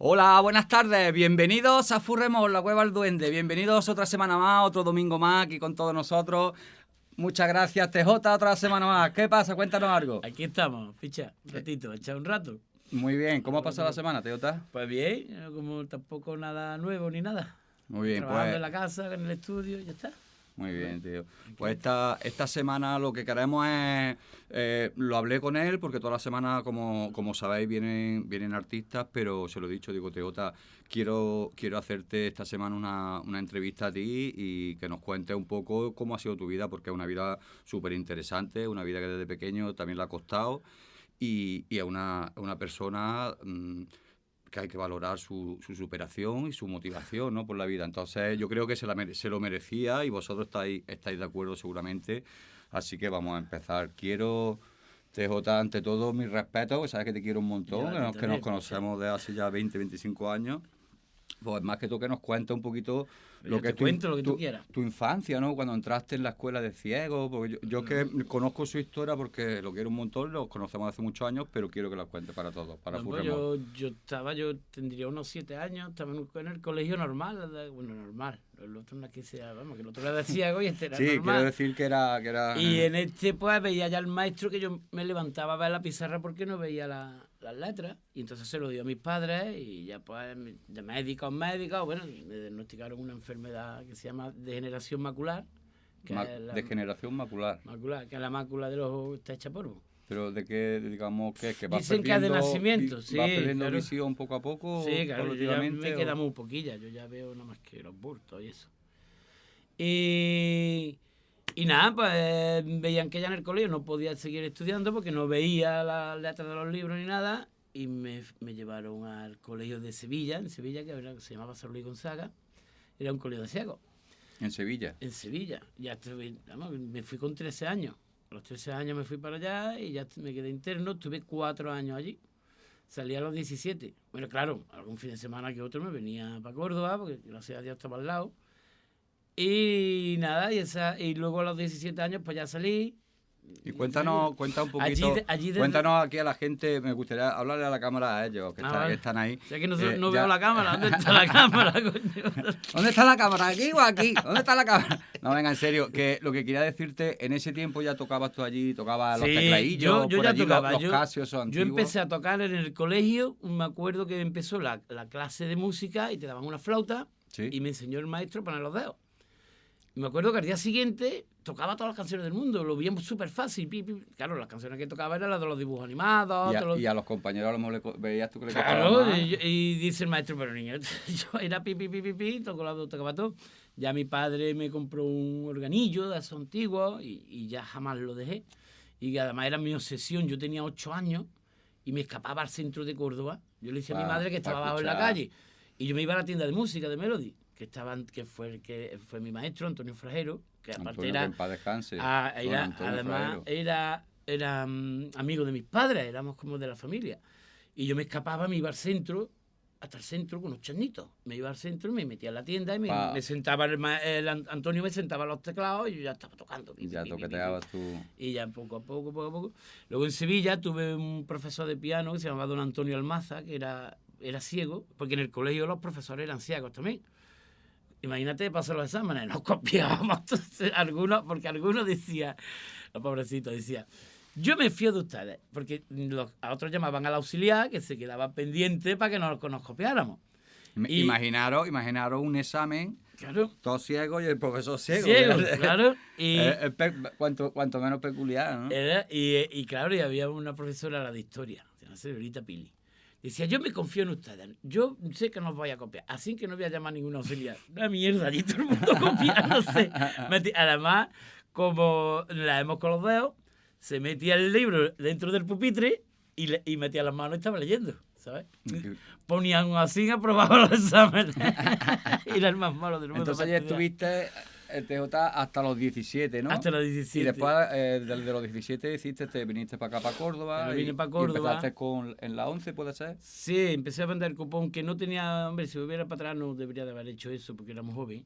Hola, buenas tardes, bienvenidos a Furremos, la cueva al duende, bienvenidos otra semana más, otro domingo más aquí con todos nosotros. Muchas gracias, TJ, otra semana más. ¿Qué pasa? Cuéntanos algo. Aquí estamos, ficha, un ratito, echar un rato. Muy bien, ¿cómo ha pasado la semana, TJ? Pues bien, eh, como tampoco nada nuevo ni nada. Muy bien, Trabajando pues. en la casa, en el estudio, ya está. Muy bien, tío. Pues esta, esta semana lo que queremos es, eh, lo hablé con él porque toda la semana, como, como sabéis, vienen, vienen artistas, pero se lo he dicho, digo, Teota, quiero, quiero hacerte esta semana una, una entrevista a ti y que nos cuentes un poco cómo ha sido tu vida, porque es una vida súper interesante, una vida que desde pequeño también le ha costado y, y es una, una persona... mm, que hay que valorar su, su superación y su motivación ¿no? por la vida. Entonces yo creo que se, la se lo merecía y vosotros estáis, estáis de acuerdo seguramente. Así que vamos a empezar. Quiero, TJ, ante todo, mis respetos, que sabes que te quiero un montón, Ya, que nos, que nos conocemos de hace ya 20, 25 años. Pues más que tú que nos cuentes un poquito Yo lo te que tu, cuento lo que tú tu- quieras. tu infancia, ¿no? Cuando entraste en la escuela de ciegos, porque yo, yo que conozco su historia porque lo quiero un montón, lo conocemos hace muchos años, pero quiero que la cuentes para todos, para No, pues yo, yo estaba, yo tendría unos siete años, estaba en, el colegio normal, bueno, normal. El otro no que sea, vamos, que el otro era de ciego y este era Sí, quiero normal. decir que era... Que era Y en este pues veía ya el maestro que yo me levantaba a ver la pizarra porque no veía la- las letras. Y entonces se lo dio a mis padres y ya pues de médicos, médicos, bueno, me diagnosticaron una enfermedad que se llama degeneración macular. Que ma- es la, degeneración macular. macular, que es la mácula del ojo está hecha polvo. Pero de qué, digamos, que, que vas Dicen que es de nacimiento, sí, vas perdiendo claro. visión poco a poco, Sí, claro, yo ya me o- queda muy poquilla, yo ya veo nada más que los bultos y eso. Y, y nada, pues veían que ya en el colegio no podía seguir estudiando porque no veía las letras de los libros ni nada y me, me llevaron al colegio de Sevilla, en Sevilla, que era- se llamaba San Luis Gonzaga, era un colegio de ciegos, En Sevilla. en Sevilla. Ya estuve, vamos, me fui con 13 años. A los 13 años me fui para allá y ya me quedé interno, estuve cuatro años allí. Salí a los 17. Bueno, claro, algún fin de semana que otro me venía para Córdoba, porque gracias a Dios estaba al lado. Y nada, y, esa, y luego a los 17 años pues ya salí. Y cuéntanos, cuenta un poquito, de- allí desde- cuéntanos aquí a la gente, me gustaría hablarle a la cámara a ellos, que, Ah, está- vale. que están ahí. O sea que no, Eh, no veo la cámara. ¿Dónde está la cámara, coño? ¿Dónde está la cámara? ¿Aquí o aquí? ¿Dónde está la cámara? No, venga, en serio, que lo que quería decirte, en ese tiempo ya tocabas tú allí, tocabas los Sí, tecladillos, yo- yo por ya allí, los- tocaba, los, yo- casios esos Yo empecé a tocar en el colegio, me acuerdo que empezó la, la clase de música y te daban una flauta Sí. y me enseñó el maestro a poner los dedos. Me acuerdo que al día siguiente tocaba todas las canciones del mundo, lo veíamos súper fácil. Claro, las canciones que tocaba eran las de los dibujos animados. Y a, los- y a los compañeros a lo mejor le co- veías tú que le Claro, y, y dice el maestro, pero niño, yo era pi, pi, pi, pi, pi, tocaba todo. Ya mi padre me compró un organillo de esos antiguos y, y ya jamás lo dejé. Y además era mi obsesión, yo tenía ocho años y me escapaba al centro de Córdoba. Yo le decía a mi madre que estaba abajo en la calle. Y yo me iba a la tienda de música de Melody, que, estaban, que, fue, que fue mi maestro, Antonio Frajero, que aparte Antonio, era... que descanse. Ah, era- además, Fraero. era, era mm, amigo de mis padres, éramos como de la familia. Y yo me escapaba, me iba al centro, hasta el centro con unos charnitos. Me iba al centro, me metía en la tienda y me, me sentaba, el, el An- Antonio me sentaba a los teclados y yo ya estaba tocando. pi, Ya toqueteabas tú. Y ya poco a poco, poco a poco. Luego en Sevilla tuve un profesor de piano que se llamaba don Antonio Almaza, que era, era ciego, porque en el colegio los profesores eran ciegos también. Imagínate pasar los exámenes, nos copiábamos entonces, algunos, porque algunos decía, los pobrecitos decía, yo me fío de ustedes, porque los, a otros llamaban al auxiliar que se quedaba pendiente para que nos, nos copiáramos. Y- Imaginaros, imaginaros un examen, Claro, todos ciegos y el profesor ciego. ciego, claro. Y, Eh, eh, cuanto, cuanto menos peculiar, ¿no? Era- y, y claro, y había una profesora la de historia, se llama señorita Pili. Decía, yo me confío en ustedes, yo sé que no os voy a copiar, así que no voy a llamar a ningún auxiliar. Una mierda, allí todo el mundo copiándose. Además, como la hemos con los dedos, se metía el libro dentro del pupitre y, le- y metía las manos y estaba leyendo, ¿sabes? Ponían así, aprobaba los exámenes. y era el más malo del mundo. Entonces estudiar. estuviste el TJ hasta los 17, ¿no? Hasta los 17. Y después, eh, de los 17, hiciste, te viniste para acá, para Córdoba. Me y- vine pa' y Córdoba. empezaste con, en la 11, ¿puede ser? Sí, empecé a vender cupón que no tenía, hombre, si hubiera para atrás no debería de haber hecho eso porque era muy joven.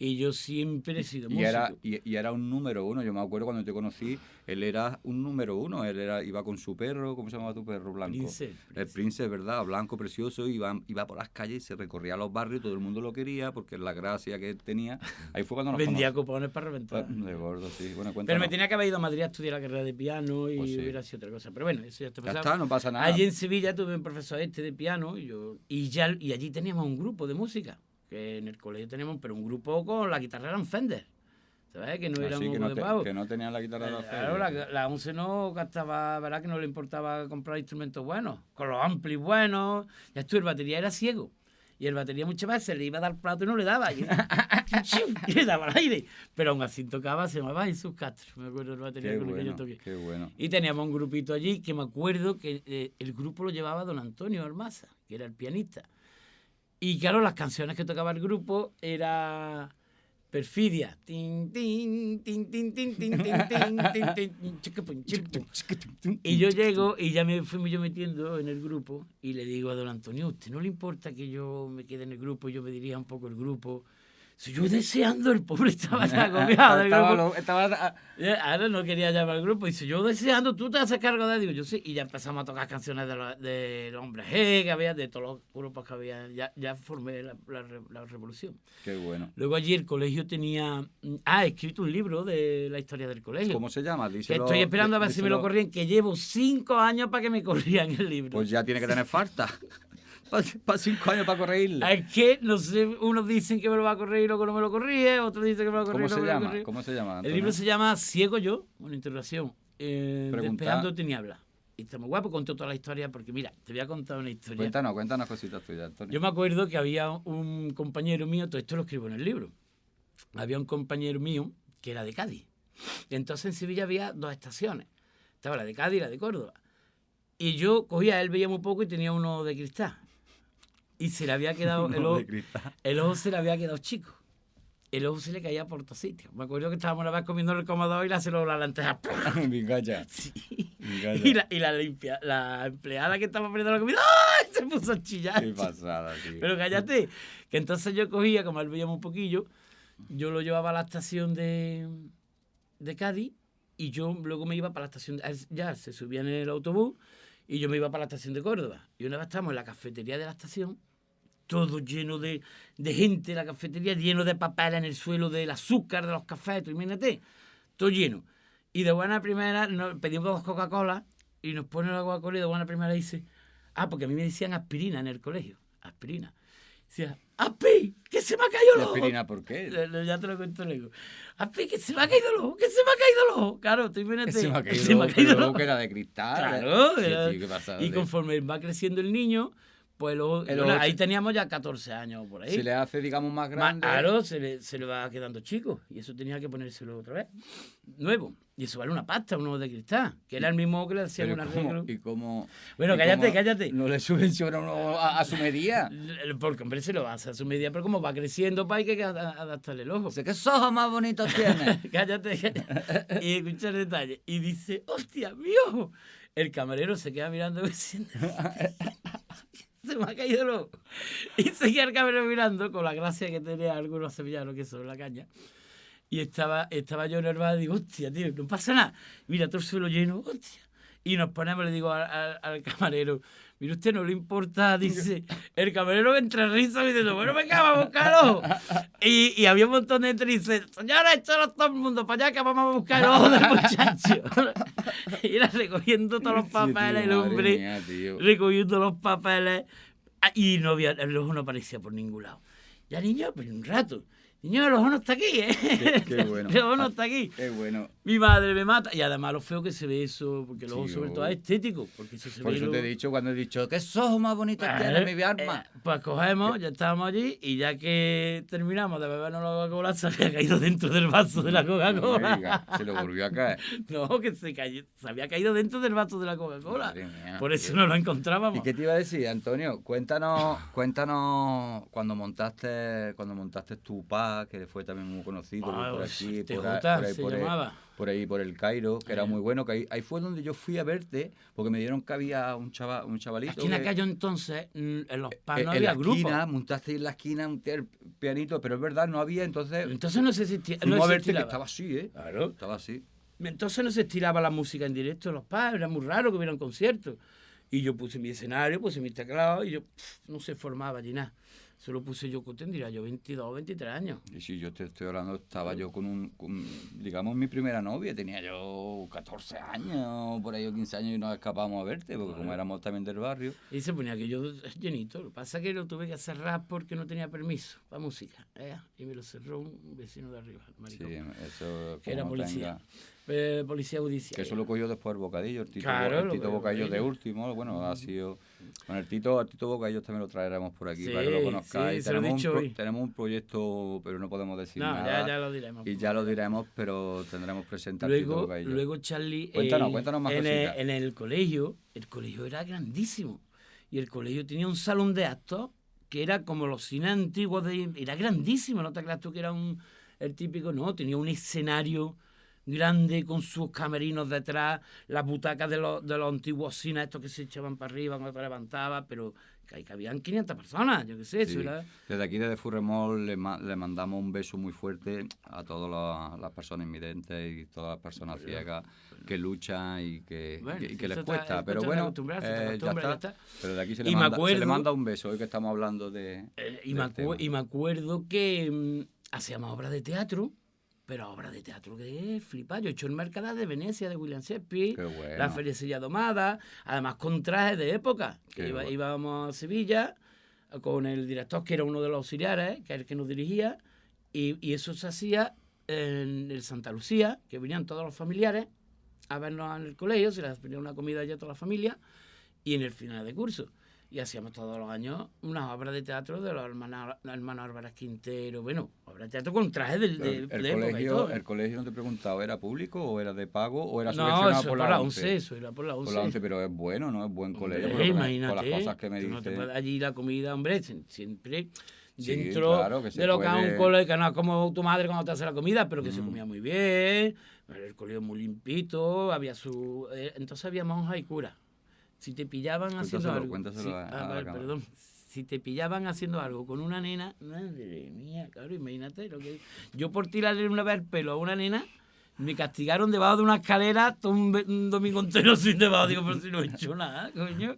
Y yo siempre he sido Y músico. era, y, y era un número uno. Yo me acuerdo cuando te conocí, él era un número uno. Él era, iba con su perro, ¿cómo se llamaba tu perro blanco? Prince, El Prince, ¿verdad? Blanco, precioso. Iba, iba por las calles, se recorría los barrios, todo el mundo lo quería porque la gracia que él tenía. Ahí fue cuando nos Vendía conocimos. cupones para reventar. De gordo, sí. Bueno, Pero me tenía que haber ido a Madrid a estudiar la carrera de piano y Pues sí. hubiera sido otra cosa. Pero bueno, eso ya está Ya está, no pasa nada. Allí en Sevilla tuve un profesor este de piano y, yo, y, ya, y allí teníamos un grupo de música. Que en el colegio teníamos, pero un grupo con la guitarra eran Fender. ¿Sabes? Que no era Así un no, de que no tenían la guitarra de la Claro, la, la 11 no gastaba, ¿verdad? Que no le importaba comprar instrumentos buenos, con los amplis buenos. Ya tú, el batería era ciego. Y el batería muchas veces le iba a dar plato y no le daba. Y, y le daba al aire. Pero aún así tocaba, se llamaba Jesús Castro. Me acuerdo el batería Qué con el que yo bueno, toqué. qué bueno. Y teníamos un grupito allí que me acuerdo que eh, el grupo lo llevaba don Antonio Almaza, que era el pianista. Y claro, las canciones que tocaba el grupo era perfidia. Y yo llego y ya me fui yo metiendo en el grupo y le digo a don Antonio, ¿usted no le importa que yo me quede en el grupo? Yo me diría un poco el grupo. Si yo deseando, el pobre estaba ya agobiado del Estaba grupo. lo- estaba- Eh, Ahora no quería llamar al grupo. Y dice, yo deseando, tú te haces cargo de. Digo, yo sí. Y ya empezamos a tocar canciones de los de Hombre G, que había, de todos los grupos que había. Ya, ya formé la, la la revolución. Qué bueno. Luego allí el colegio tenía... mm, Ah, he escrito un libro de la historia del colegio. ¿Cómo se llama? Díselo- estoy esperando a ver si me lo corrían, que llevo cinco años para que me corrían el libro. Pues ya tiene que tener falta. Para cinco años para corregirle. es que, no sé, unos dicen que me lo va a correr y luego no me lo corríe, otros dicen que me lo va a correr ¿Cómo y se no me lo llama? corríe. ¿Cómo se llama? El libro se llama Ciego yo, una interrogación. Eh, Pregunta- Despejando tinieblas. Y está muy guapo, contó toda la historia, porque mira, te voy a contar una historia. Cuéntanos, cuéntanos cositas tuyas, Antonio. Yo me acuerdo que había un compañero mío, todo esto lo escribo en el libro. Había un compañero mío que era de Cádiz. Y entonces en Sevilla había dos estaciones. Estaba la de Cádiz y la de Córdoba. Y yo cogía, él veía muy poco y tenía uno de cristal. Y se le había quedado el ojo, el ojo se le había quedado chico. El ojo se le caía por todos sitios. Me acuerdo que estábamos una vez comiendo en el comedor y le hace la lenteja. Sí. Y la, y la, limpia, la empleada que estaba poniendo la comida ¡ay! se puso a chillar. Qué pasada, tío. Pero cállate, que entonces yo cogía, como él veíamos un poquillo, yo lo llevaba a la estación de, de Cádiz y yo luego me iba para la estación, de, ya se subía en el autobús y yo me iba para la estación de Córdoba. Y una vez estábamos en la cafetería de la estación, todo lleno de, de gente, la cafetería lleno de papel en el suelo, del azúcar de los cafés, tú imagínate, todo lleno. Y de buena primera nos pedimos dos Coca-Cola y nos pone la Coca-Cola y de buena primera dice, ah, porque a mí me decían aspirina en el colegio, aspirina. Decía, ¡Aspi! ¡Que se me ha caído el ¿Y ojo! aspirina por qué? Le- le- Ya te lo cuento luego. ¡Aspi! ¡Que se me ha caído el ojo! ¡Que se me ha caído el ojo! Claro, tú imagínate. Que se me ha caído, el ojo. que era de cristal. Claro, Sí, era- tío, qué pasada, y conforme va creciendo el niño, pues luego, El bueno, ojo ahí teníamos ya 14 años por ahí. Se le hace, digamos, más Más- grande. Claro, se le, se le va quedando chico. Y eso tenía que ponérselo otra vez. Nuevo. Y eso vale una pasta, uno de cristal. Que era el mismo que le hacían Pero un ¿cómo-. ¿Y cómo? Bueno, y cállate, cómo cállate. No le subvenciona uno a, a su medida. Porque, hombre, se lo hace a su medida, pero como va creciendo, pues hay que adaptarle el ojo. Dice, ¿qué ojos más bonitos tiene? cállate, cállate. Y escucha el detalle. Y dice, hostia, mi ojo. El camarero se queda mirando diciendo, se me ha caído el ojo. Y seguía el camarero mirando con la gracia que tenía algunos sevillanos que son la caña. Y estaba, estaba yo nervado y digo, hostia, tío, no pasa nada. Mira, todo el suelo lleno, hostia. Y nos ponemos, le digo al, al- al camarero, mire usted, no le importa, dice, el camarero entre risas dice, bueno, venga, vamos a buscarlo. Y, y había un montón de gente y dice, señora, échalo todo el mundo para allá que vamos a buscar ojo del muchacho. y era recogiendo todos los Sí, tío, papeles, el hombre, mía, recogiendo los papeles. Ah, Y no había, el ojo no aparecía por ningún lado. Ya, niño, pues un rato. Niño, el ojo no está aquí, ¿eh? Qué- qué bueno. El ojo no está aquí. Qué bueno. Mi madre me mata. Y además lo feo que se ve eso, porque luego Sí, sobre oh. todo es estético. Porque eso se Por ve eso te he dicho cuando he dicho, ¿qué ojos más bonitos Eh, tiene mi arma? eh, pues cogemos, ya estábamos allí y ya que terminamos de bebernos la Coca-Cola, se había caído dentro del vaso de la No Coca-Cola. digas, se le volvió a caer. No, que se, cayó, se había caído dentro del vaso de la Coca-Cola. Por eso no lo ¿Y encontrábamos. qué te iba a decir, Antonio? Cuéntanos, cuéntanos cuando montaste, cuando montaste tu Que fue también muy conocido Ah, por pues, aquí, TJ por ahí, por ahí, por ahí, por ahí, por el Cairo, que era Eh. muy bueno, que ahí, ahí fue donde yo fui a verte, porque me dieron que había un, chava, un chavalito. Aquí en que- aquello entonces, mm, en los eh, panos en había la grupos. esquina, montaste en la esquina un pianito, pero es verdad, no había, entonces Entonces no se existía. no a verte que estaba así, ¿eh? Claro. Estaba así. Entonces no se estiraba la música en directo en los pubs, era muy raro que hubiera un concierto. Y yo puse mi escenario, puse mi teclado y yo pff, no se formaba allí nada. Solo puse yo, ¿qué tendría yo? 22, 23 años. Y si yo te estoy hablando, estaba yo con un, con, digamos, mi primera novia, tenía yo 14 años, por ahí o 15 años y nos escapábamos a verte, porque como éramos también del barrio, Y se ponía aquello llenito. Lo que pasa es que lo tuve que cerrar porque no tenía permiso para música. ¿eh? Y me lo cerró un vecino de arriba, el sí, maricón, eso que era policía. tenga- Eh, policía judicial. que eso lo cogió después el Bocadillo, el Tito, Claro, el Tito Bocadillo de último, bueno, ha sido... Con el Tito, el Tito Bocadillo también lo traeremos por aquí Sí, para que lo conozcáis. sí, lo tenemos, un hoy. tenemos un proyecto, pero no podemos decir No, nada. ya, ya lo diremos. Y ya lo diremos, pero tendremos presente al Tito Luego, Bocadillo. luego Charlie. Cuéntanos, eh, cuéntanos más en el, cositas. en el colegio, el colegio era grandísimo. Y el colegio tenía un salón de actos que era como los cines antiguos de. Era grandísimo, no te creas tú que era un. El típico, no, tenía un escenario grande con sus camerinos detrás, las butacas de los, de los antiguos cines, estos que se echaban para arriba cuando te levantabas, pero que ahí cabían 500 personas, yo qué sé, Sí. Desde aquí, desde Furremol, le, ma- le mandamos un beso muy fuerte a todas las, personas invidentes y todas las personas ciegas que luchan y que, Bueno, y les cuesta. es Pero bueno, eh, ya, acostumbras, está. ya está. Pero de aquí se le, manda, se le manda un beso, hoy que estamos hablando de... Eh, y, me tema. y me acuerdo que mm, hacíamos obras de teatro, pero obras de teatro que es flipar. Yo he hecho el Mercadal de Venecia de William Shakespeare, bueno. la Silla Domada, además con trajes de época. que iba- bueno. íbamos a Sevilla con el director, que era uno de los auxiliares, que era el que nos dirigía, y, y eso se hacía en el Santa Lucía, que venían todos los familiares a vernos en el colegio, se les ponía una comida allá a toda la familia, y en el final de curso. Y hacíamos todos los años unas obras de teatro de los hermanos, hermanos Álvarez Quintero, bueno, obras de teatro con trajes de, de, el, de y colegio, todo. el colegio no te he preguntado, ¿era público o era de pago o era no, subvencionado eso por por la la 11? 11, eso era por la 11. Por la 11, pero es bueno, ¿no? Es buen colegio. Hombre, por, imagínate, por las cosas que me no te dice. puedes- allí la comida, hombre, sie- siempre Sí, dentro claro, de lo que es un colegio, que no es como tu madre cuando te hace la comida, pero que se comía muy bien, el colegio muy limpito, había su... eh, entonces había monjas y curas. Si te pillaban haciendo algo... cuéntaselo si- a- ah, a cámara. perdón. Si te pillaban haciendo algo con una nena, madre mía, claro, imagínate lo que... Yo por tirarle una vez el pelo a una nena, me castigaron debajo de una escalera todo un, un domingo entero sin debajo. Digo, pero si no he hecho nada, coño.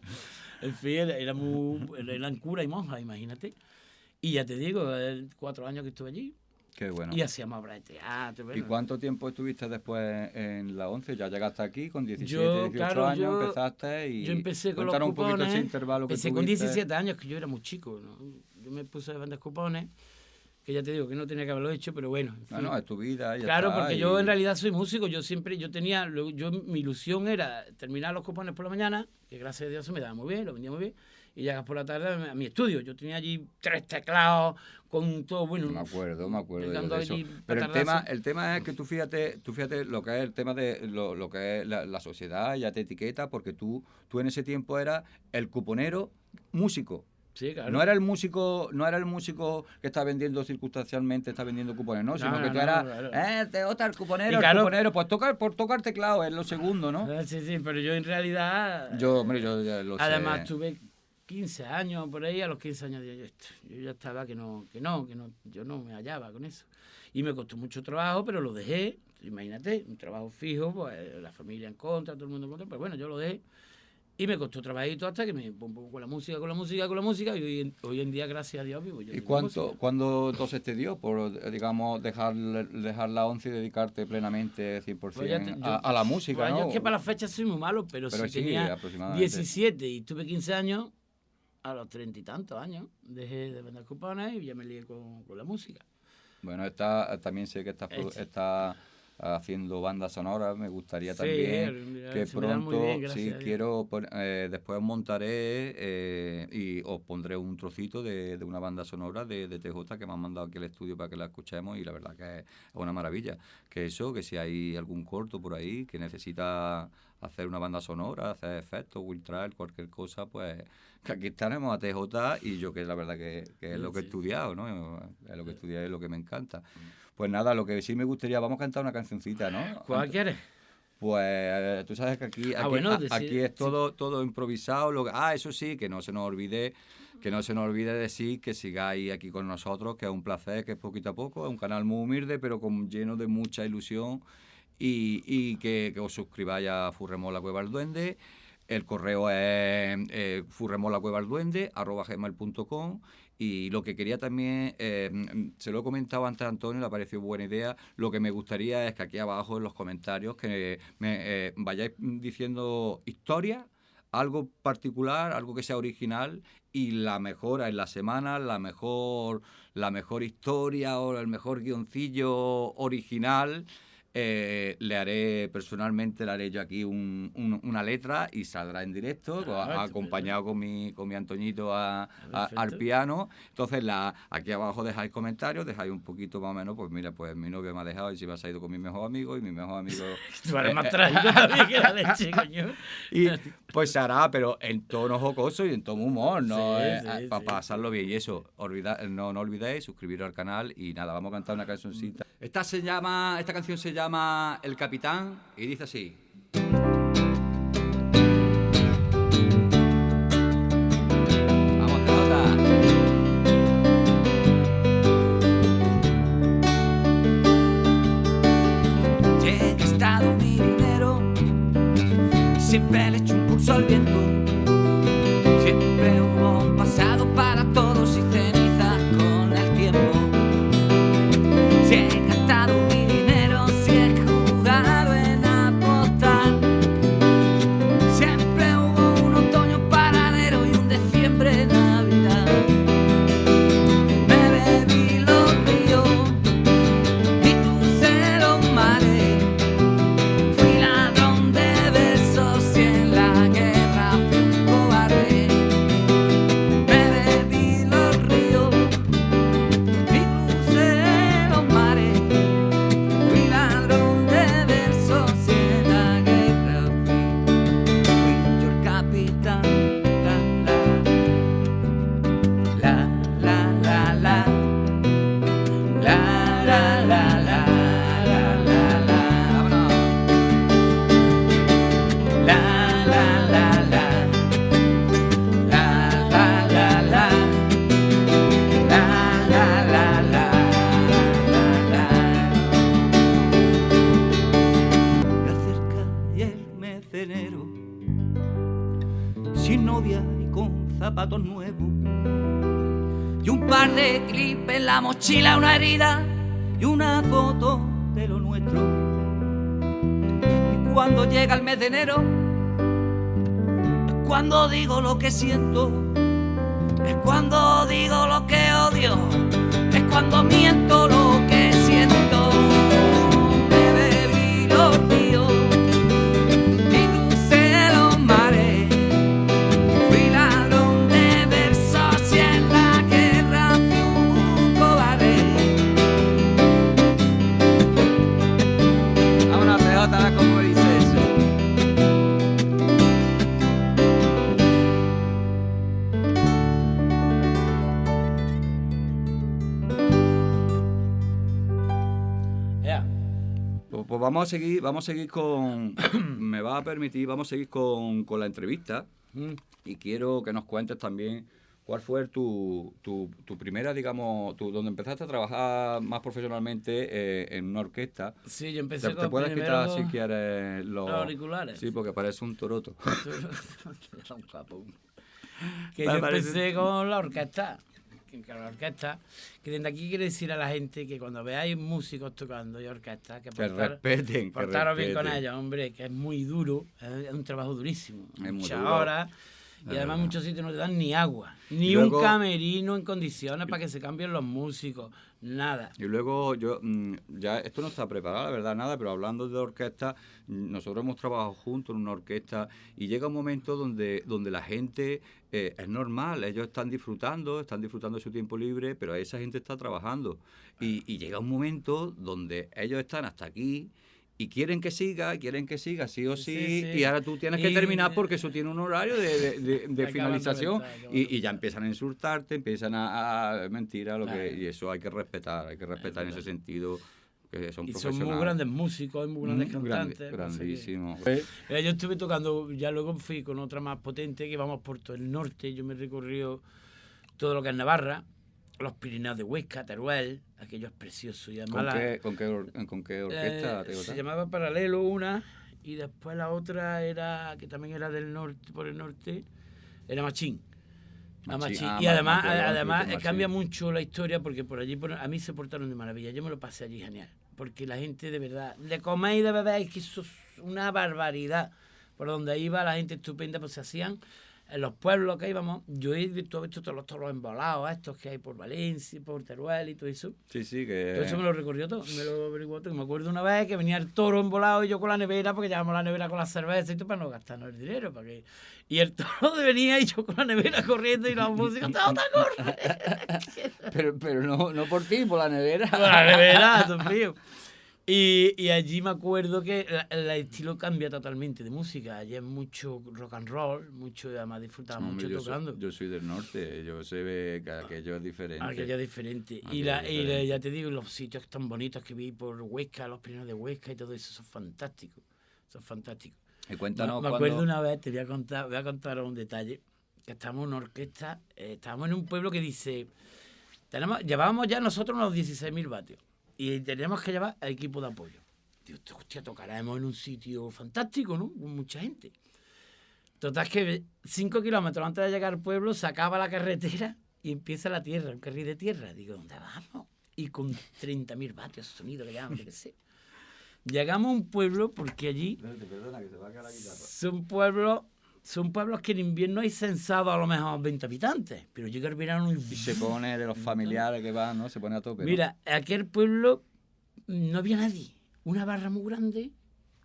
En fin, era, era muy, eran cura y monja, imagínate. Y ya te digo, eh, cuatro años que estuve allí. Qué bueno. Y hacíamos obras de teatro. ¿Y bueno. cuánto tiempo estuviste después en la 11? Ya llegaste aquí con 17, Yo, 18 claro, años, yo- empezaste y Yo empecé con los cupones. un poquito ese intervalo que empecé con tuviste. 17 años, que yo era muy chico. ¿no? Yo me puse a vender cupones, que ya te digo que no tenía que haberlo hecho, pero bueno. en No, fin. no, es tu vida. ya Claro, está, porque y- yo en realidad soy músico, yo siempre, yo tenía, yo mi ilusión era terminar los cupones por la mañana, que gracias a Dios se me daba muy bien, lo vendía muy bien, y llegas por la tarde a mi estudio. Yo tenía allí tres teclados con todo, bueno. Me acuerdo, me acuerdo yo dando de eso. allí Pero el tema, el tema es que tú fíjate, tú fíjate lo que es el tema de lo, lo que es la, la sociedad, ya te etiqueta, porque tú, tú en ese tiempo eras el cuponero músico. Sí, claro. No era el músico, no era el músico que está vendiendo circunstancialmente, está vendiendo cupones, no, sino No, que tú eras, eh, te gusta el cuponero, Y el claro- cuponero, pues toca, por tocar teclado es lo segundo, ¿no? Sí, sí, pero yo en realidad. Yo, hombre, yo ya lo sé. Además, tuve 15 años por ahí, a los 15 años yo, "Esto, yo ya estaba que no, que no, que no, yo no me hallaba con eso. Y me costó mucho trabajo, pero lo dejé. Imagínate, un trabajo fijo, pues la familia en contra, todo el mundo en contra, pero bueno, yo lo dejé. Y me costó trabajito hasta que me pum, con la música, con la música, con la música. Y hoy en, hoy en día, gracias a Dios, vivo yo. ¿Y la cuánto, cuándo entonces te dio por, digamos, dejar, dejar la 11 y dedicarte plenamente 100% Pues te- a, yo- a la música, Pues ¿no? yo es que para las fechas soy muy malo, pero, Pero si sí, tenía aproximadamente. 17 y tuve 15 años, a los treinta y tantos años, dejé de vender cupones y ya me lié con, con la música. Bueno, está, también sé que estás, Este. está haciendo bandas sonoras, me gustaría Sí, también mira, que pronto, bien, sí, quiero, eh, después montaré eh, y os pondré un trocito de, de una banda sonora de, de TJ que me han mandado aquí al estudio para que la escuchemos y la verdad que es una maravilla. Que eso, que si hay algún corto por ahí que necesita hacer una banda sonora, hacer efectos, Will Trail, cualquier cosa, pues que aquí tenemos a TJ y yo que la verdad que, que es lo que he estudiado, ¿no? Es lo que he estudiado y es lo que me encanta. Pues nada, lo que sí me gustaría, vamos a cantar una cancioncita, ¿no? ¿Cuál quieres? Pues tú sabes que aquí, Ah, bueno, decir- aquí es todo, todo improvisado. Lo que- ah, eso sí, que no se nos olvide, que no se nos olvide decir que sigáis aquí con nosotros, que es un placer, que es poquito a poco, es un canal muy humilde, pero con lleno de mucha ilusión. Y, que, os suscribáis a Furremol la Cueva del Duende. El correo es eh. Y lo que quería también, eh, se lo he comentado antes a Antonio, le ha parecido buena idea. Lo que me gustaría es que aquí abajo en los comentarios que me eh, vayáis diciendo historias, algo particular, algo que sea original y la mejor en la semana, la mejor, la mejor historia o el mejor guioncillo original. Eh, le haré personalmente, le haré yo aquí un- un- una letra y saldrá en directo, Ah, a- estupendo. acompañado con mi, con mi Antoñito a- a- al piano. Entonces, la, aquí abajo dejáis comentarios, dejáis un poquito más o menos, pues mira, pues mi novio me ha dejado y se me ha ido con mi mejor amigo y mi mejor amigo... Tú eres más eh, también que la leche, coño. y pues se hará, pero en tono jocoso y en tono humor, ¿no? Sí, Eh, sí, para sí. pasarlo bien. Y eso, olvida- no, no olvidéis suscribiros al canal y nada, vamos a cantar una cancioncita. Esta se llama, esta canción se llama El Capitán y dice así. Vamos, pelota. He dinero siempre le echo un pulso al viento. Siempre zapatos nuevos y un par de clips en la mochila, una herida y una foto de lo nuestro. Y cuando llega el mes de enero, es cuando digo lo que siento, es cuando digo lo que odio, es cuando miento lo que siento. Vamos a seguir, vamos a seguir con. me va a permitir, vamos a seguir con, con la entrevista. Mm. Y quiero que nos cuentes también cuál fue tu, tu, tu primera, digamos, tu, donde empezaste a trabajar más profesionalmente eh, en una orquesta. Sí, yo empecé Te, con te puedes quitar si quieres los, los auriculares. Sí, porque parece un toroto. Era un capo. Que yo empecé con la orquesta. Que que la orquesta. Que desde aquí quiero decir a la gente que cuando veáis músicos tocando y orquestas, que Que portar- respeten, que portaros bien con respeten. ellos, hombre, que es muy duro, es es un trabajo durísimo. muy Muchas duro. Y además muchos sitios no te dan ni agua, ni luego- un camerino en condiciones para que se cambien los músicos, nada. Y luego yo, mm, ya esto no está preparado, la verdad, nada, pero hablando de orquesta, nosotros hemos trabajado juntos en una orquesta y llega un momento donde, donde la gente eh, es normal, ellos están disfrutando, están disfrutando de su tiempo libre, pero esa gente está trabajando. Y, y llega un momento donde ellos están hasta aquí y quieren que siga, quieren que siga, sí o sí, Sí, sí. y ahora tú tienes que terminar porque eso tiene un horario de, de- finalización y, ya empiezan a insultarte, empiezan a, a mentira, lo que, y eso hay que respetar, hay que respetar en ese sentido que son Y son muy grandes músicos, muy grandes Mm, grande- cantantes. grandísimo. Mira, yo estuve tocando, ya luego fui con otra más potente que vamos por todo el norte. Yo me he recorrido todo lo que es Navarra, los Pirineos de Huesca, Teruel, aquello es precioso. Y además ¿Con qué, con, qué, or- con qué orquesta? eh, te se llamaba Paralelo una y después la otra era, que también era del norte, por el norte, era Machín. Machín, Machín. ah, y además, además cambia mucho la historia porque por allí por- a mí se portaron de maravilla. Yo me lo pasé allí genial. Porque la gente de verdad, de comer y de beber, es que eso es una barbaridad. Por donde iba la gente estupenda, pues se hacían en los pueblos que íbamos. Yo he visto, todos los toros embolados, estos que hay por Valencia, por Teruel y todo eso. Sí, sí, que... Todo eso me lo recorrió todo, me lo averiguó todo. Me acuerdo una vez que venía el toro embolado y yo con la nevera, porque llevamos la nevera con la cerveza y todo para no gastarnos el dinero. Para que... Y el toro venía y yo con la nevera corriendo y la música, ¡Tata, corre! Pero, pero no, no por ti, por la nevera. con la nevera, todo frío. Y, y allí me acuerdo que el estilo cambia totalmente de música. Allí es mucho rock and roll, mucho, además disfrutaba mucho yo, soy, tocando. yo soy del norte, yo se ve que aquello es diferente. Aquello es diferente. y, la, y ya te digo, los sitios tan bonitos que vi por Huesca, los primeros de Huesca y todo eso, son fantásticos. Son fantásticos. Y Me, cuéntanos me cuando- acuerdo una vez, te voy a contar, voy a contar un detalle, que estábamos en una orquesta, eh, estábamos en un pueblo que dice, tenemos, llevábamos ya nosotros unos 16.000 vatios y teníamos que llevar a equipo de apoyo. Digo, hostia, tocaremos en un sitio fantástico, ¿no? Con mucha gente. Total que cinco kilómetros antes de llegar al pueblo se acaba la carretera y empieza la tierra, un carril de tierra. Digo, ¿dónde vamos? Y con 30.000 vatios sonido que llaman, qué sé. Llegamos a un pueblo porque allí Perdona, que se va a caer la guitarra. son pueblos, son pueblos que en invierno hay censado a lo mejor 20 habitantes, pero llega el verano y... Y se pone de los familiares que van, ¿no? Se pone a tope. ¿no? Mira, aquel pueblo no había nadie. Una barra muy grande,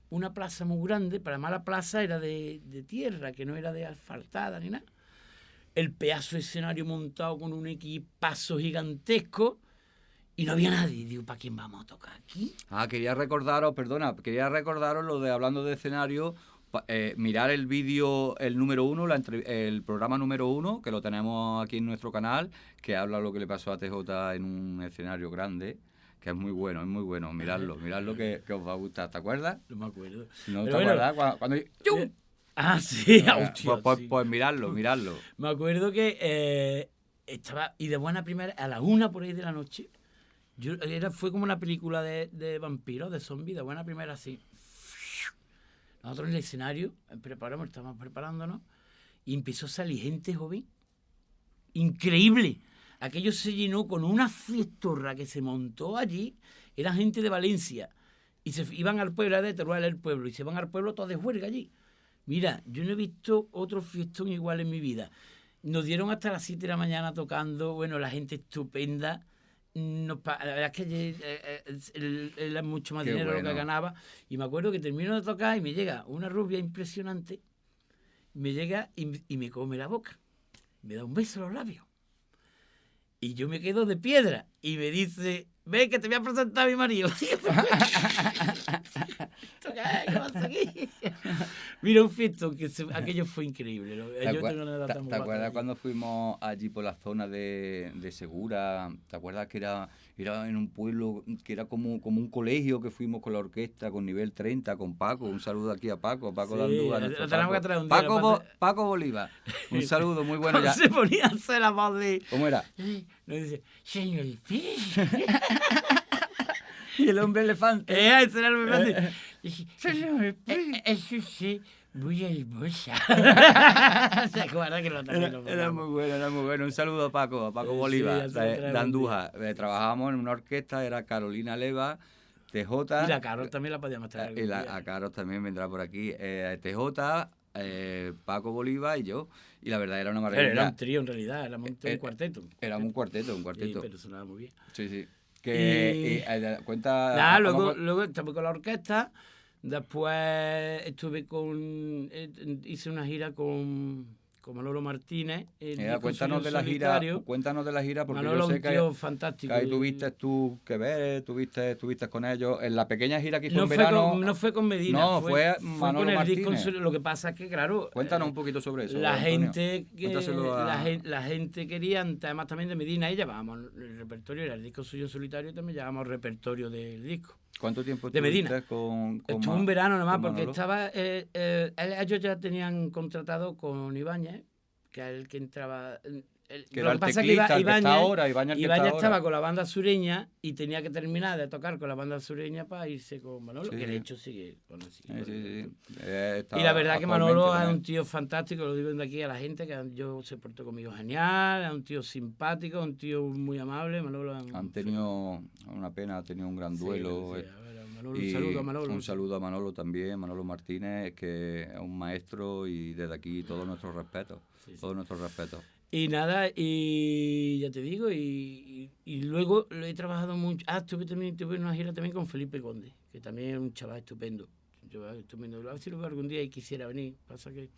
una plaza muy grande, para más la plaza era de, de tierra, que no era de asfaltada ni nada. El pedazo de escenario montado con un equipazo gigantesco y no había nadie. Digo, ¿para quién vamos a tocar aquí? Ah, quería recordaros, perdona, quería recordaros lo de hablando de escenario, eh, mirar el vídeo, el número uno, la el programa número uno, que lo tenemos aquí en nuestro canal, que habla lo que le pasó a TJ en un escenario grande, que es muy bueno, es muy bueno, miradlo, miradlo que, que os va a gustar, ¿te acuerdas? No me acuerdo. ¿No Pero te bueno, acuerdas? Cuando, cuando- Eh, Ah, sí, Ah, hostia, pues, pues- sí. pues miradlo, miradlo. Me acuerdo que eh, estaba, y de buena primera, a la una por ahí de la noche, yo, era, fue como una película de, de vampiros, de zombies, de buena primera, así. Nosotros en el escenario, eh, preparamos, estábamos preparándonos, y empezó a salir gente joven, increíble. Aquello se llenó con una fiestorra que se montó allí, era gente de Valencia, y se iban al pueblo, era de Teruel el pueblo, y se van al pueblo todos de juerga allí. Mira, yo no he visto otro fiestón igual en mi vida. Nos dieron hasta las 7 de la mañana tocando, bueno, la gente estupenda. Pa- la verdad es que eh, eh, él, él era mucho más Qué dinero lo bueno. que ganaba. Y me acuerdo que termino de tocar y me llega una rubia impresionante, me llega y, y me come la boca. Me da un beso en los labios. Y yo me quedo de piedra. Y me dice, ve que te voy a presentar a mi marido. Mira, un fiestón, que se- aquello fue increíble. ¿Te, Yo acue- tengo una te- te acuerdas allí. cuando fuimos allí por la zona de, de Segura? ¿Te acuerdas que era, era en un pueblo que era como, como un colegio que fuimos con la orquesta con nivel 30, con Paco? Un saludo aquí a Paco, Paco Sí, nuestro tenemos Paco. que traer un día, Paco, Bo- Paco Bolívar. Un saludo muy bueno ya. se ponía a hacer la voz de... ¿Cómo era? Nos dice, señor. Y el hombre elefante. Eh, ese era el membrante. Dije, Señor "Eh, eh, Eso sí, muy hermosa. ¿Se acuerda que lo también Era, lo era muy bueno, era muy bueno. Un saludo a Paco, a Paco Sí, Bolívar, lo de, de Andújar. Eh, Trabajábamos en una orquesta, era Carolina Leva, TJ. Y la Carol también la podíamos traer. Eh, Y la, día. a Carlos también vendrá por aquí. Eh, TJ, eh, Paco Bolívar y yo. Y la verdad era una Pero era maravilla. un trío en realidad, éramos un, Eh, un cuarteto. Éramos un cuarteto, un Sí, cuarteto. pero sonaba muy bien. Sí, sí. Que, Y- y, eh, cuenta. Vamos luego, luego estuve con la orquesta, después estuve con. eh, Hice una gira con, con Manolo Martínez. el Mira, disco cuéntanos de la gira, cuéntanos de la gira porque Manolo yo sé un tío que fantástico. ahí tuviste tú que ver, tuviste, tuviste con ellos en la pequeña gira que hizo no en fue, verano. con, no fue con Medina, No, fue, fue Manolo con el disco. Martínez. solo- Lo que pasa es que, claro, Cuéntanos eh, un poquito sobre eso. la gente que Cuéntaselo a- la, gen- la gente quería, además también de Medina, y llevábamos el repertorio, era el disco suyo en solitario, y también llevábamos repertorio del disco. ¿Cuánto tiempo de Medina. con, con Estuvo un verano nomás porque Manolo? estaba. eh, eh, ellos ya tenían contratado con Ibáñez, que era el que entraba. El- Que lo que pasa es que Iba- ahora, estaba ahora. con la banda sureña y tenía que terminar de tocar con la banda sureña para irse con Manolo, Sí. que de hecho sigue con Sí. Eh, Y la verdad que Manolo es un tío fantástico, lo digo de aquí a la gente, que yo se portó conmigo genial, es un tío simpático, un tío muy amable. Manolo es un- Han tenido una pena, ha tenido un gran duelo. eh, ver, Manolo, un saludo a Manolo. un saludo a Manolo también, Manolo Martínez, que es un maestro y desde aquí todo nuestro respeto. Sí, sí. Todo nuestro respeto. Y nada, y ya te digo, y, y- y luego lo he trabajado mucho. Ah, estuve también tuve una gira también con Felipe Conde, que también es un chaval estupendo. Un chaval estupendo. A ver si lo veo algún día y quisiera venir. Pasa que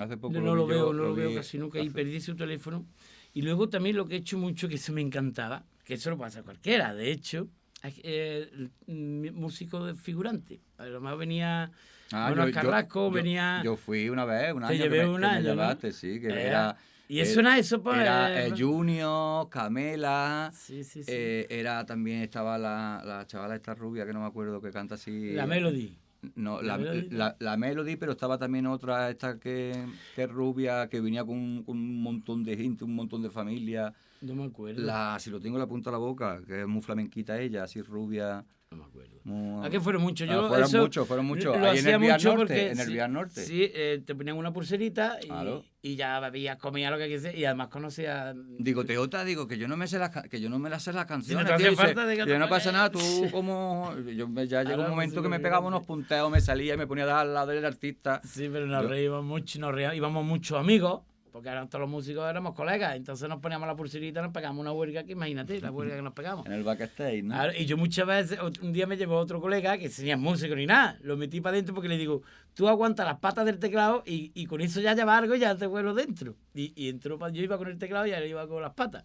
Hace poco no, no lo yo, veo, no lo veo casi nunca y perdí su teléfono. Y luego también lo que he hecho mucho, que eso me encantaba, que eso lo pasa a cualquiera, de hecho, eh, músico de figurante. Además venía Ah, Manuel yo- Carrasco, yo- venía... Yo fui una vez, un Te año. que llevé me- que me llevaste, sí, que Eh, era. Y eso eh, era eso, pues... Era eh, Junior, Camela. sí, sí, sí. eh, era también estaba la, la chavala esta rubia que no me acuerdo que canta así. la Melody. No, ¿La la, Melody? la, la Melody, pero estaba también otra, esta que, que rubia, que venía con, un- con un montón de gente, un montón de familia. No me acuerdo. La, si lo tengo en la punta de la boca, que es muy flamenquita ella, así rubia. No me acuerdo. ¿A qué fueron muchos? Yo fueron muchos, fueron muchos. Lo Ahí en el mucho Norte, porque en el sí, Norte. Sí, eh, te ponían una pulserita y, Claro. y ya bebías, comías lo que quisieras y además conocías... Digo, Teota, digo que yo no me sé las que yo no me las sé las canciones. te hace tío, dice, falta de que yo no pasa nada, tú como yo ya llegó un momento que me pegaba unos punteos, me salía y me ponía a dar al lado del artista. Sí, pero nos Yo- reíamos mucho, nos reíamos, íbamos muchos amigos, porque eran todos los músicos éramos colegas, entonces nos poníamos la pulserita, nos pegamos una huelga que imagínate, la huelga que nos pegamos. En el backstage, ¿no? Claro, y yo muchas veces, un día me llevó otro colega que tenía músico ni nada, lo metí para adentro porque le digo, tú aguantas las patas del teclado y, y con eso ya lleva algo y ya te vuelo dentro. Y, y entró, yo iba con el teclado y él iba con las patas.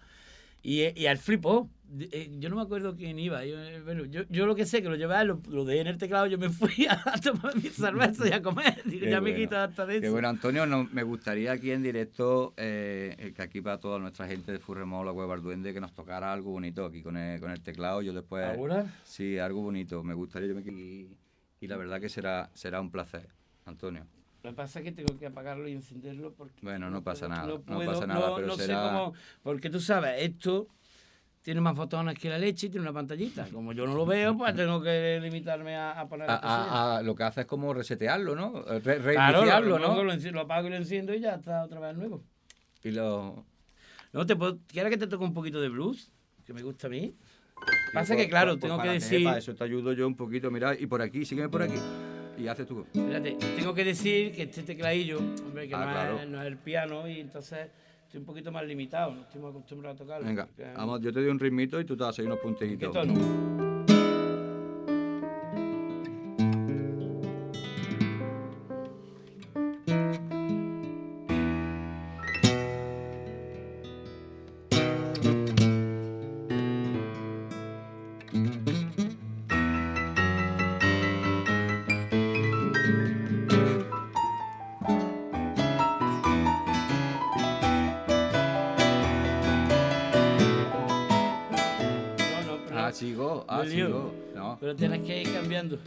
Y, y él flipó. Eh, Yo no me acuerdo quién iba. Yo, eh, bueno, yo, yo lo que sé que lo llevé, a él, lo, lo dejé en el teclado, yo me fui a, tomar mi cerveza y a comer. Digo, ya me bueno. quito hasta de eso. bueno, Antonio, no- me gustaría aquí en directo, eh, que aquí para toda nuestra gente de Furremol, la Cueva del Duende, que nos tocara algo bonito aquí con el, con el teclado. Yo después. ¿Ahora? Sí, algo bonito. Me gustaría. Yo me, y, y la verdad que será, será un placer, Antonio. Lo que pasa es que tengo que apagarlo y encenderlo porque... Bueno, no pasa nada, no puedo, pasa nada, pero no sé será- cómo... Porque tú sabes, esto tiene más botones que la leche y tiene una pantallita. Como yo no lo veo, pues tengo que limitarme a, a poner A- a- a- lo que hace es como resetearlo, ¿no? Re- Claro, reiniciarlo, lo, ¿no? lo, lo apago y lo enciendo y ya está otra vez nuevo. Y lo... ¿No te puedo, ¿Quieres que te toque un poquito de blues? Que me gusta a mí. Pasa Pues- que, claro, pues- tengo pues que decir... Para eso te ayudo yo un poquito, mira, y por aquí, sígueme por aquí. Y haces tú. Espérate, tengo que decir que este tecladillo, hombre, que Ah, no, claro. es, no es el piano y entonces estoy un poquito más limitado, no estoy muy acostumbrado a tocarlo. Venga, porque- vamos, yo te doy un ritmito y tú te vas a seguir unos ¿En qué puntitos. Pero tienes que ir cambiando.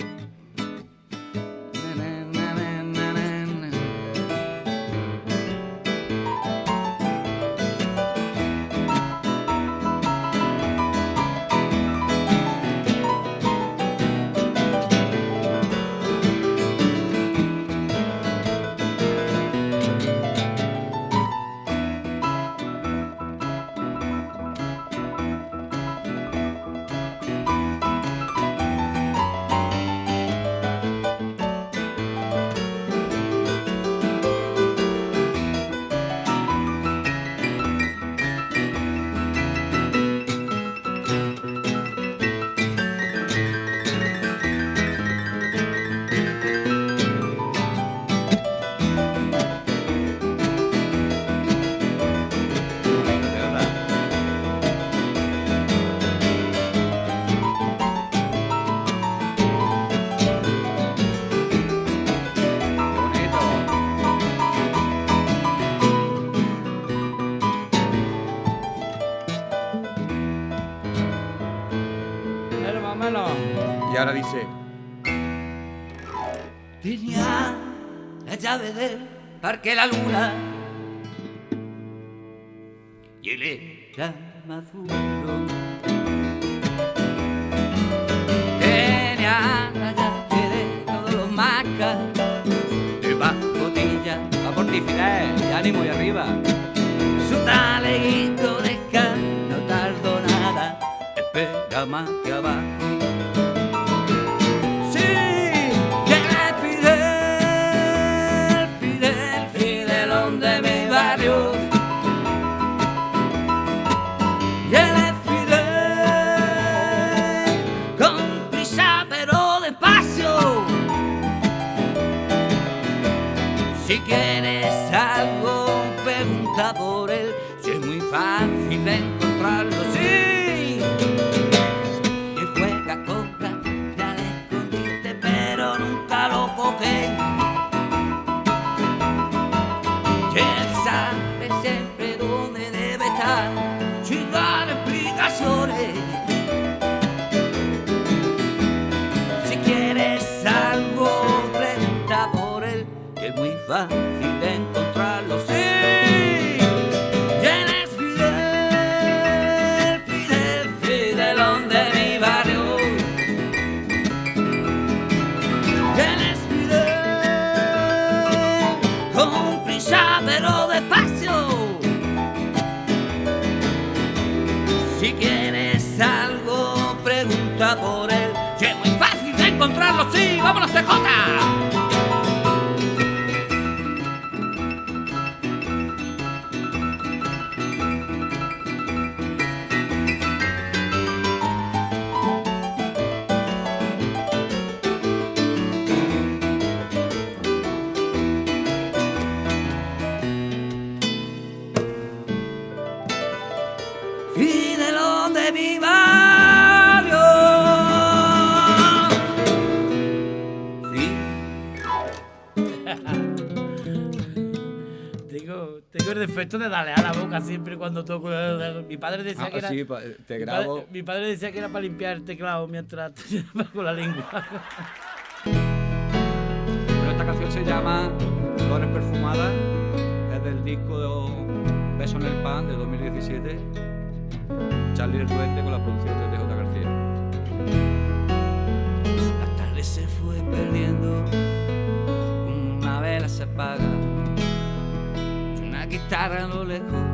que la luna y él era maduro. Tenía la llave de todos los macas, de pacotilla, a portifidez, y ánimo y arriba. Su taleguito de no tardó nada, espera más que abajo. ¡Sí, vámonos, Tecota! esto de darle a la boca siempre cuando toco. Ah, mi padre decía que era. Para limpiar el teclado mientras te con la lengua. Esta canción se llama Flores Perfumadas. Es del disco Beso en el Pan de 2017. Charlie Ruete con la producción cara a lo lejos.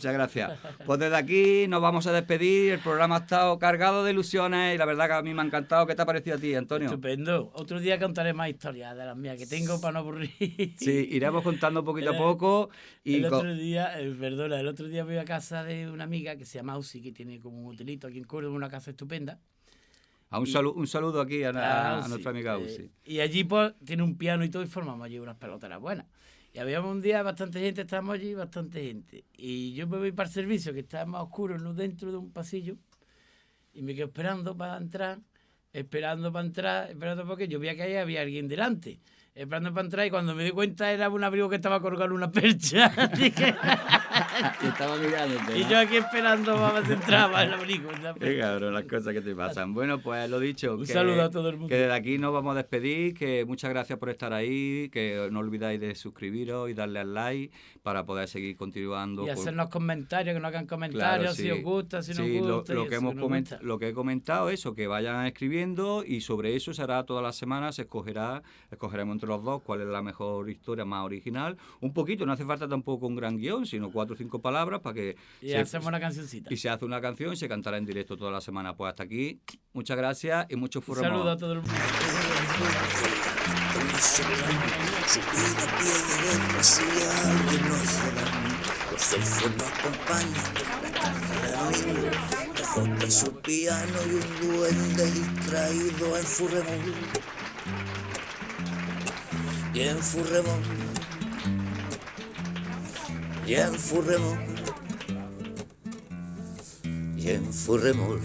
Muchas gracias. Pues desde aquí nos vamos a despedir. El programa ha estado cargado de ilusiones y la verdad que a mí me ha encantado. ¿Qué te ha parecido a ti, Antonio? Estupendo. Otro día contaré más historias de las mías que tengo para no aburrir. Sí, iremos contando poquito a poco. Y el otro día, eh, perdona, el otro día voy a casa de una amiga que se llama Ausi, que tiene como un hotelito aquí en Córdoba, una casa estupenda. a un, salu- un saludo aquí a, a- a Ausi, nuestra amiga eh, Usi. y allí pues tiene un piano y todo y formamos allí unas peloteras buenas. Y habíamos un día bastante gente, estábamos allí bastante gente. Y yo me voy para el servicio, que está más oscuro, no dentro de un pasillo, y me quedo esperando para entrar, esperando para entrar, esperando porque yo veía que ahí había alguien delante. Esperando para entrar y cuando me di cuenta era un abrigo que estaba colgado en una percha. Estaba mirándote. y ¿no? yo aquí esperando para que entraba el abrigo. en la Qué percha. cabrón, las cosas que te pasan. Bueno, pues lo dicho. Un que- saludo a todo el mundo. Que desde aquí nos vamos a despedir, que muchas gracias por estar ahí, que no olvidáis de suscribiros y darle al like para poder seguir continuando. Y con- hacernos comentarios, que nos hagan Claro, comentarios, si sí. os gusta, si no Sí, os lo- gusta. lo, y que hemos coment- lo que he comentado, eso, que vayan escribiendo y sobre eso se hará todas las semanas, se escogerá, escogeremos entre los dos cuál es la mejor historia más original. Un poquito, no hace falta tampoco un gran guion, sino cuatro o cinco palabras para que Y se- hacemos una cancioncita. y se hace una canción y se cantará en directo toda la semana. Pues hasta aquí, muchas gracias y mucho Un furro. saludo a todo el mundo. Su. Azota su piano y un duende distraído en Furremón. Y en Furremón. Y en Furremón. Y en Furremón.